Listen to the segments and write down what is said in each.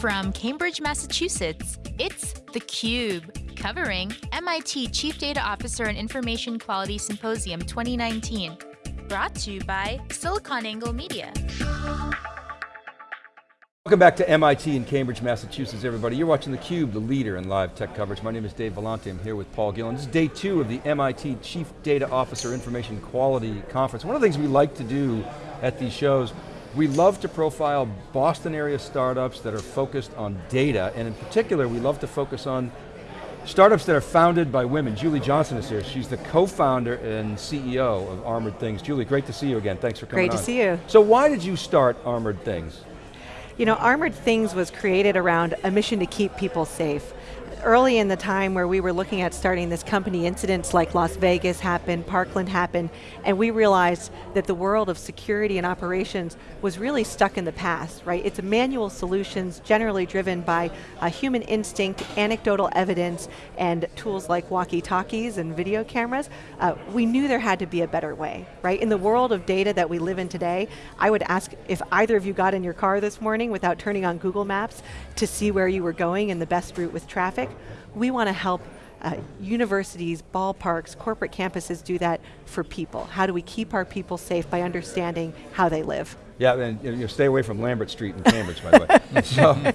From Cambridge, Massachusetts, it's theCUBE, covering MIT Chief Data Officer and Information Quality Symposium 2019. Brought to you by SiliconANGLE Media. Welcome back to MIT in Cambridge, Massachusetts, everybody. You're watching theCUBE, the leader in live tech coverage. My name is Dave Vellante, I'm here with Paul Gillen. This is day two of the MIT Chief Data Officer Information Quality Conference. One of the things we like to do at these shows, we love to profile Boston area startups that are focused on data, and in particular, we love to focus on startups that are founded by women. Julie Johnson is here. She's the co-founder and CEO of Armored Things. Julie, great to see you again. Thanks for coming Great to on. see you. So why did you start Armored Things? You know, Armored Things was created around a mission to keep people safe. Early in the time where we were looking at starting this company, incidents like Las Vegas happened, Parkland happened, and we realized that the world of security and operations was really stuck in the past, right? It's manual solutions generally driven by a human instinct, anecdotal evidence, and tools like walkie-talkies and video cameras. Uh, we knew there had to be a better way, right? In the world of data that we live in today, I would ask if either of you got in your car this morning without turning on Google Maps to see where you were going and the best route with traffic. We want to help uh, universities, ballparks, corporate campuses do that for people. How do we keep our people safe by understanding how they live? Yeah, and you know, stay away from Lambert Street in Cambridge, by the way. So,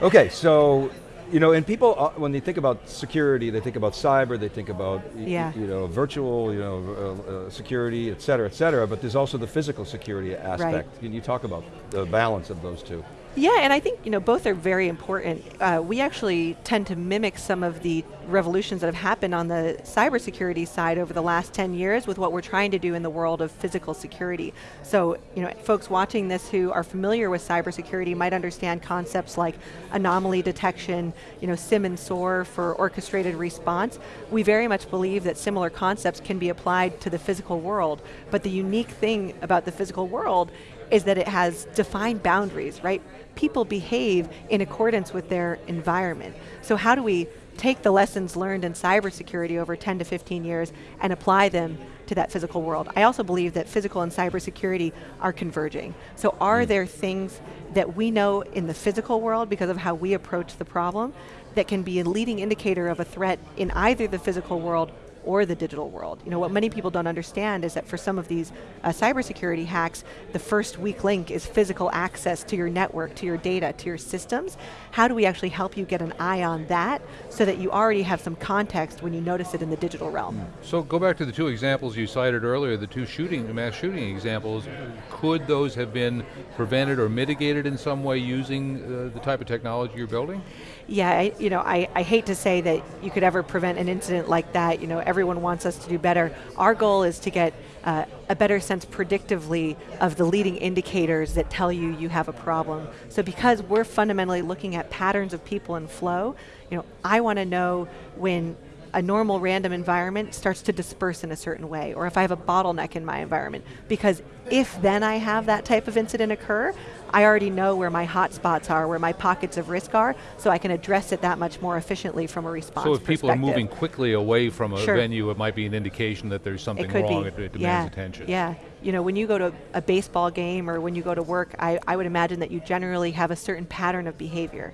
okay, so, you know, and people, uh, when they think about security, they think about cyber, they think about, Yeah. you know, virtual, you know, uh, uh, security, et cetera, et cetera, but there's also the physical security aspect. Right. Can you talk about the balance of those two? Yeah, and I think you know both are very important. Uh, we actually tend to mimic some of the revolutions that have happened on the cybersecurity side over the last 10 years with what we're trying to do in the world of physical security. So, you know, folks watching this who are familiar with cybersecurity might understand concepts like anomaly detection, you know, SIEM and SOAR for orchestrated response. We very much believe that similar concepts can be applied to the physical world, but the unique thing about the physical world is that it has defined boundaries, right? People behave in accordance with their environment. So how do we take the lessons learned in cybersecurity over 10 to 15 years and apply them to that physical world. I also believe that physical and cybersecurity are converging. So are hmm. there things that we know in the physical world because of how we approach the problem that can be a leading indicator of a threat in either the physical world or the digital world. You know, what many people don't understand is that for some of these uh, cybersecurity hacks, the first weak link is physical access to your network, to your data, to your systems. How do we actually help you get an eye on that so that you already have some context when you notice it in the digital realm? So go back to the two examples you cited earlier, the two shooting, mass shooting examples. Could those have been prevented or mitigated in some way using uh, the type of technology you're building? Yeah, I, you know, I, I hate to say that you could ever prevent an incident like that. You know, everyone wants us to do better. Our goal is to get uh, a better sense predictively of the leading indicators that tell you you have a problem. So because we're fundamentally looking at patterns of people and flow, you know, I want to know when a normal random environment starts to disperse in a certain way, or if I have a bottleneck in my environment. Because if then I have that type of incident occur, I already know where my hotspots are, where my pockets of risk are, so I can address it that much more efficiently from a response So if people are moving quickly away from a Sure. venue, it might be an indication that there's something it could wrong, be. it, it demands yeah. attention. Yeah, you know, when you go to a baseball game or when you go to work, I, I would imagine that you generally have a certain pattern of behavior.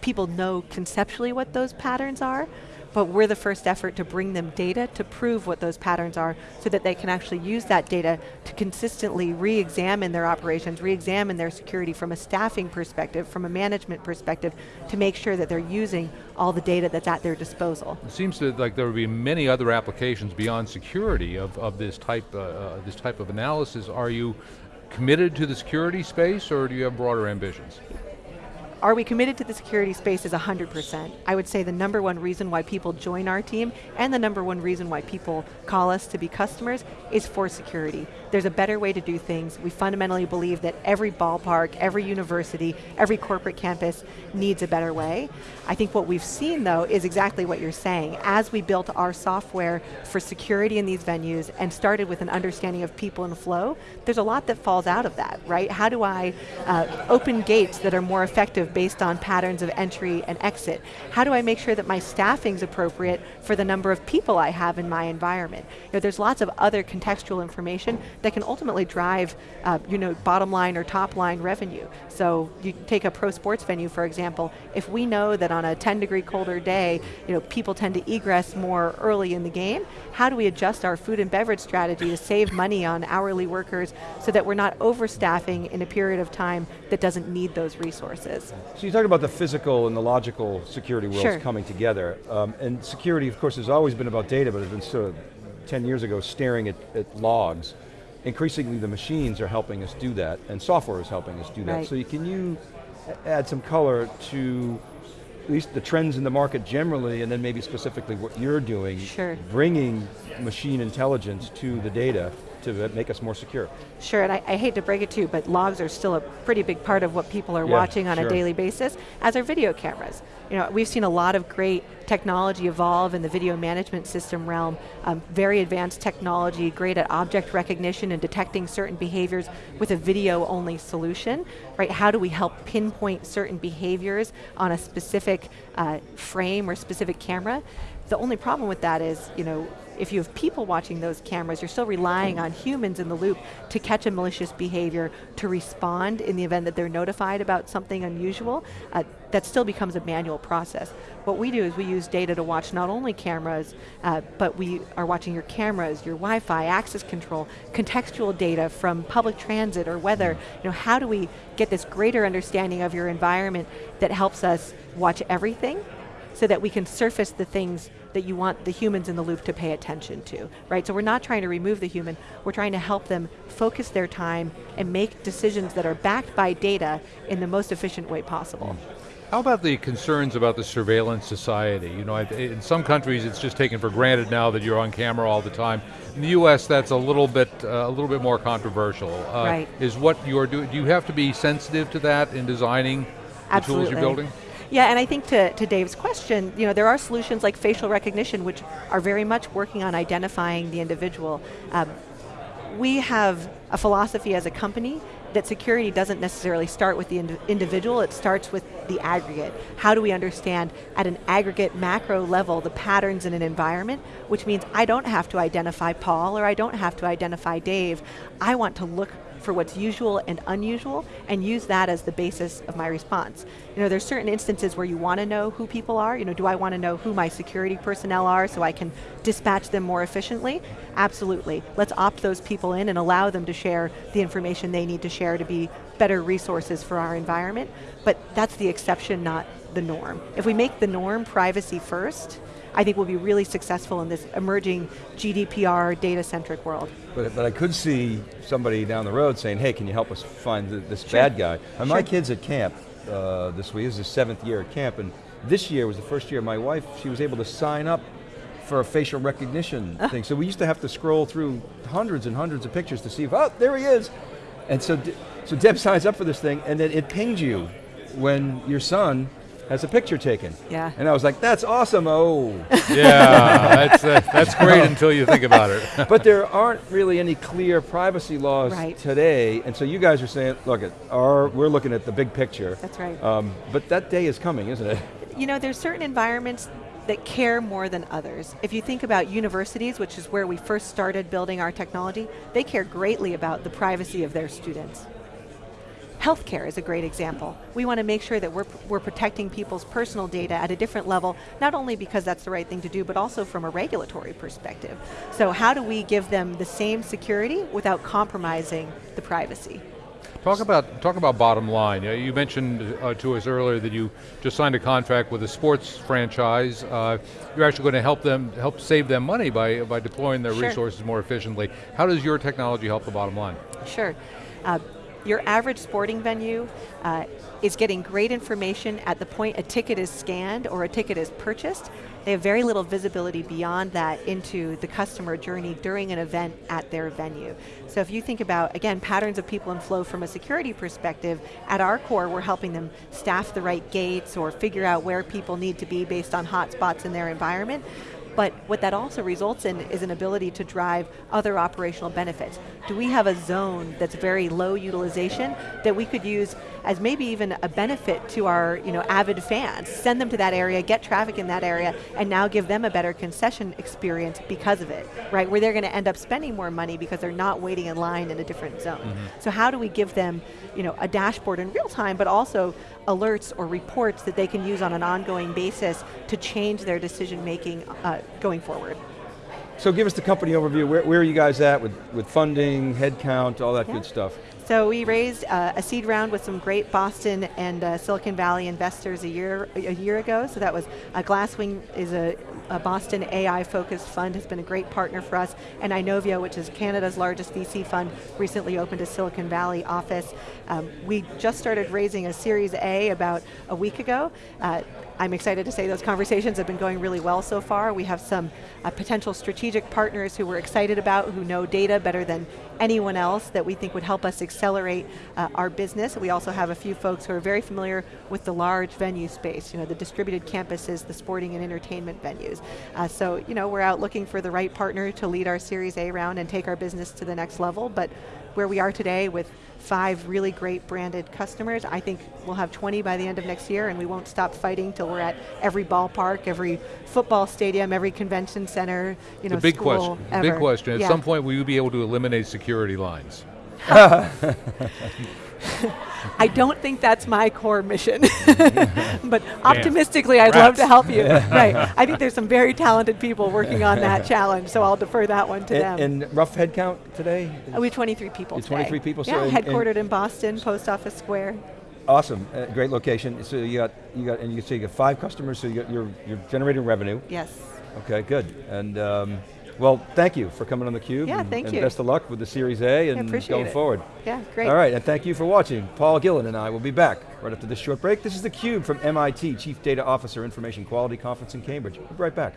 People know conceptually what those patterns are, but we're the first effort to bring them data to prove what those patterns are so that they can actually use that data to consistently re-examine their operations, re-examine their security from a staffing perspective, from a management perspective, to make sure that they're using all the data that's at their disposal. It seems to, like there would be many other applications beyond security of, of this, type, uh, uh, this type of analysis. Are you committed to the security space or do you have broader ambitions? Are we committed to the security space is 100%. I would say the number one reason why people join our team and the number one reason why people call us to be customers is for security. There's a better way to do things. We fundamentally believe that every ballpark, every university, every corporate campus needs a better way. I think what we've seen though is exactly what you're saying. As we built our software for security in these venues and started with an understanding of people and flow, there's a lot that falls out of that, right? How do I uh, open gates that are more effective of based on patterns of entry and exit? How do I make sure that my staffing's appropriate for the number of people I have in my environment? You know, there's lots of other contextual information that can ultimately drive uh, you know, bottom line or top line revenue. So you take a pro sports venue, for example, if we know that on a 10 degree colder day, you know, people tend to egress more early in the game, how do we adjust our food and beverage strategy to save money on hourly workers so that we're not overstaffing in a period of time that doesn't need those resources? So you talk about the physical and the logical security worlds sure. coming together. Um, and security, of course, has always been about data, but it's been sort of 10 years ago staring at, at logs. Increasingly the machines are helping us do that, and software is helping us do that. Right. So you, can you add some color to at least the trends in the market generally, and then maybe specifically what you're doing, Sure. bringing machine intelligence to the data to make us more secure. Sure, and I, I, hate to break it to you, but logs are still a pretty big part of what people are yeah, watching on sure. a daily basis, as are video cameras. You know, we've seen a lot of great technology evolve in the video management system realm, um, very advanced technology, great at object recognition and detecting certain behaviors with a video-only solution, right? How do we help pinpoint certain behaviors on a specific uh, frame or specific camera? The only problem with that is, you know, if you have people watching those cameras, you're still relying on humans in the loop to catch a malicious behavior, to respond in the event that they're notified about something unusual. Uh, that still becomes a manual process. What we do is we use data to watch not only cameras, uh, but we are watching your cameras, your Wi-Fi, access control, contextual data from public transit or weather. You know, how do we get this greater understanding of your environment that helps us watch everything so that we can surface the things that you want the humans in the loop to pay attention to, right? So we're not trying to remove the human, we're trying to help them focus their time and make decisions that are backed by data in the most efficient way possible. How about the concerns about the surveillance society? You know, in some countries it's just taken for granted now that you're on camera all the time. In the U.S., that's a little bit uh, a little bit more controversial. Uh, right. Is what you're doing? Do you have to be sensitive to that in designing Absolutely. the tools you're building? Yeah, and I think to, to Dave's question, you know, there are solutions like facial recognition which are very much working on identifying the individual. Um, we have a philosophy as a company that security doesn't necessarily start with the ind individual, it starts with the aggregate. How do we understand at an aggregate macro level the patterns in an environment, which means I don't have to identify Paul or I don't have to identify Dave. I want to look for what's usual and unusual and use that as the basis of my response. You know, there's certain instances where you want to know who people are. You know, do I want to know who my security personnel are so I can dispatch them more efficiently? Absolutely. Let's opt those people in and allow them to share the information they need to share to be better resources for our environment. But that's the exception, not the norm. If we make the norm privacy first, I think we'll be really successful in this emerging GDPR data-centric world. But, but I could see somebody down the road saying, hey, can you help us find the, this sure. bad guy? And sure. my kid's at camp uh, this week, this is his seventh year at camp, and this year was the first year my wife, she was able to sign up for a facial recognition uh. thing. So we used to have to scroll through hundreds and hundreds of pictures to see if, oh, there he is. And so, so Deb signs up for this thing, and then it pings you when your son has a picture taken. Yeah. And I was like, that's awesome, oh. yeah, that's, uh, that's great until you think about it. but there aren't really any clear privacy laws right. today, and so you guys are saying, look, at our, we're looking at the big picture. That's right. Um, but that day is coming, isn't it? You know, there's certain environments that care more than others. If you think about universities, which is where we first started building our technology, they care greatly about the privacy of their students. Healthcare is a great example. We want to make sure that we're, we're protecting people's personal data at a different level, not only because that's the right thing to do, but also from a regulatory perspective. So how do we give them the same security without compromising the privacy? Talk about talk about bottom line. You mentioned uh, to us earlier that you just signed a contract with a sports franchise. Uh, you're actually going to help them help save them money by by deploying their sure. resources more efficiently. How does your technology help the bottom line? Sure. Your average sporting venue uh, is getting great information at the point a ticket is scanned or a ticket is purchased. They have very little visibility beyond that into the customer journey during an event at their venue. So if you think about, again, patterns of people and flow from a security perspective, at our core we're helping them staff the right gates or figure out where people need to be based on hotspots in their environment. But what that also results in is an ability to drive other operational benefits. Do we have a zone that's very low utilization that we could use as maybe even a benefit to our you know, avid fans. Send them to that area, get traffic in that area, and now give them a better concession experience because of it, right? Where they're going to end up spending more money because they're not waiting in line in a different zone. Mm -hmm. So how do we give them you know, a dashboard in real time, but also alerts or reports that they can use on an ongoing basis to change their decision making uh, going forward. So give us the company overview. Where, where, are you guys at with, with funding, headcount, all that yeah. good stuff? So we raised uh, a seed round with some great Boston and uh, Silicon Valley investors a year a year ago. So that was uh, Glasswing is a, a Boston AI focused fund, has been a great partner for us, and Inovia, which is Canada's largest VC fund, recently opened a Silicon Valley office. Um, we just started raising a Series A about a week ago. Uh, I'm excited to say those conversations have been going really well so far. We have some uh, potential strategic partners who we're excited about, who know data better than anyone else that we think would help us accelerate uh, our business. We also have a few folks who are very familiar with the large venue space, you know, the distributed campuses, the sporting and entertainment venues. Uh, so, you know, we're out looking for the right partner to lead our Series A round and take our business to the next level, but where we are today with five really great branded customers. I think we'll have 20 by the end of next year and we won't stop fighting till we're at every ballpark, every football stadium, every convention center, you know, the big school, question. Ever. Big question. At yeah. some point, will you be able to eliminate security lines? I don't think that's my core mission. but optimistically, I'd Rats. love to help you. right. I think there's some very talented people working on that challenge, so I'll defer that one to and, them. And rough headcount today? Uh, we have 23 people 23 people? Yeah, so headquartered in Boston, Post Office Square. Awesome, uh, great location. So you got, you got, and you say you got five customers, so you got, you're, you're generating revenue. Yes. Okay, good. And um, well, thank you for coming on theCUBE. Yeah, and, thank and you. best of luck with the Series A and going it. forward. Yeah, great. All right, and thank you for watching. Paul Gillen and I will be back right after this short break. This is theCUBE from MIT, Chief Data Officer Information Quality Conference in Cambridge. We'll be right back.